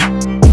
Bye.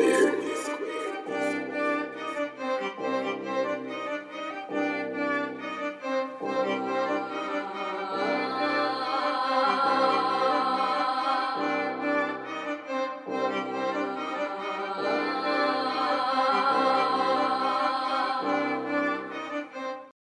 Square.